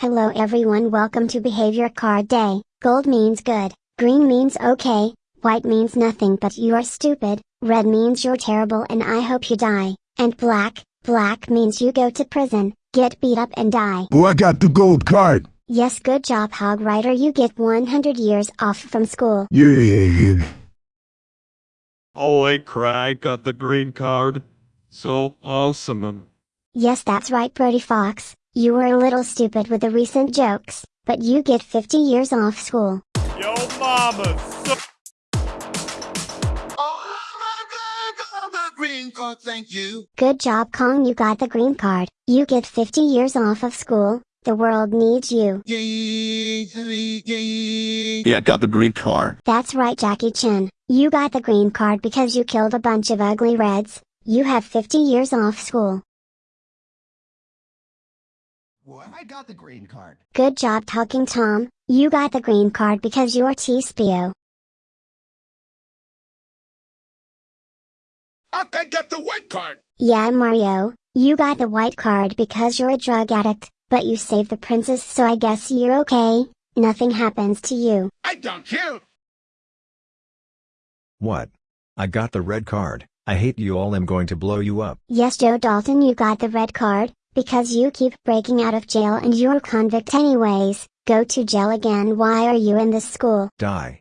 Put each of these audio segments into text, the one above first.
Hello everyone welcome to Behavior Card Day, gold means good, green means okay, white means nothing but you are stupid, red means you're terrible and I hope you die, and black, black means you go to prison, get beat up and die. Oh, I got the gold card. Yes good job Hog Rider you get 100 years off from school. Yeah. Oh, Holy crap, got the green card. So awesome. Yes that's right Brody Fox, you were a little stupid with the recent jokes, but you get 50 years off school. Yo mama, so Oh my God, got the green card, thank you. Good job Kong you got the green card, you get 50 years off of school, the world needs you. Yeah, got the green card. That's right Jackie Chan, you got the green card because you killed a bunch of ugly reds, you have 50 years off school. Boy, I got the green card. Good job Talking Tom, you got the green card because you're T-Spio. I can get the white card. Yeah Mario, you got the white card because you're a drug addict, but you saved the princess so I guess you're okay, nothing happens to you. I don't care. What? I got the red card. I hate you all. I'm going to blow you up. Yes Joe Dalton you got the red card, because you keep breaking out of jail and you're a convict anyways, go to jail again why are you in this school? Die.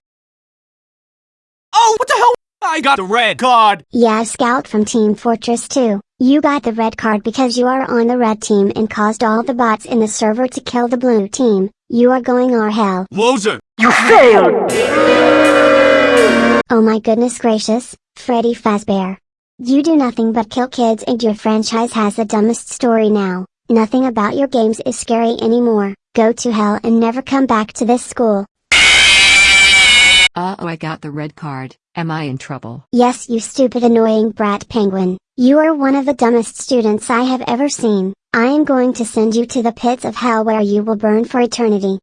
Oh, what the hell? I got the red card. Yeah Scout from Team Fortress 2, you got the red card because you are on the red team and caused all the bots in the server to kill the blue team, you are going our hell. Loser. You failed! Oh my goodness gracious, Freddy Fazbear. You do nothing but kill kids and your franchise has the dumbest story now, nothing about your games is scary anymore, go to hell and never come back to this school. Uh oh, I got the red card. Am I in trouble? Yes you stupid annoying brat penguin, you are one of the dumbest students I have ever seen, I am going to send you to the pits of hell where you will burn for eternity.